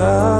side.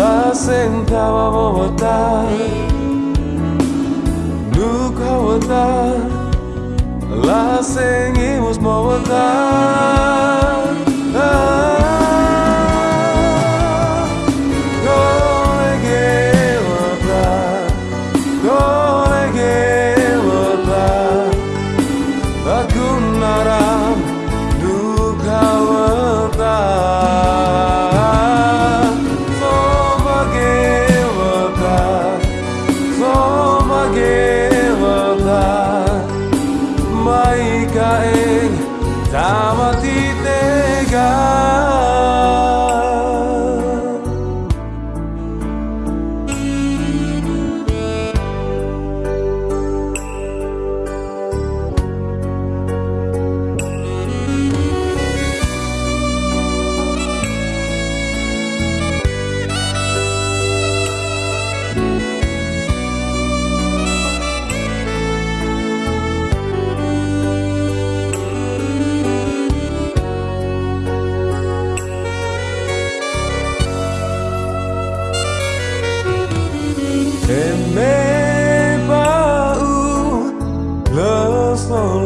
La sentaba Bogotá, nunca Bogotá, la seguimos Bogotá.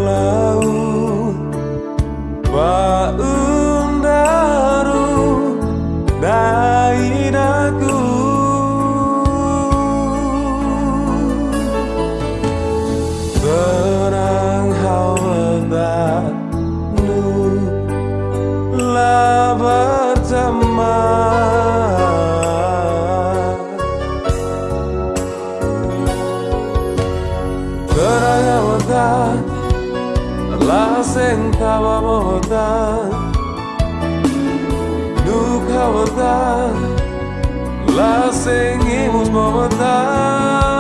Lau baun daru dainaku. Tenang hawa nu la berteman asentabamotan Nukhamotan Lasengimos momotan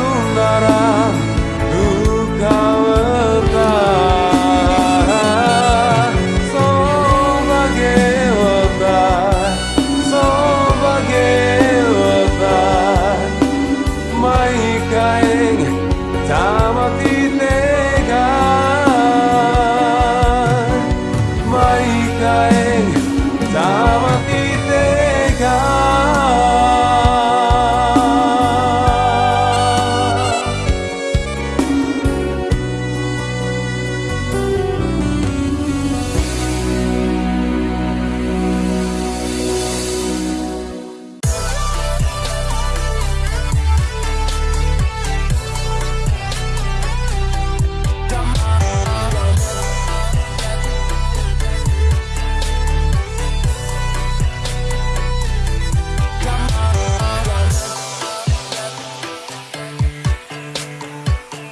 푸른 바람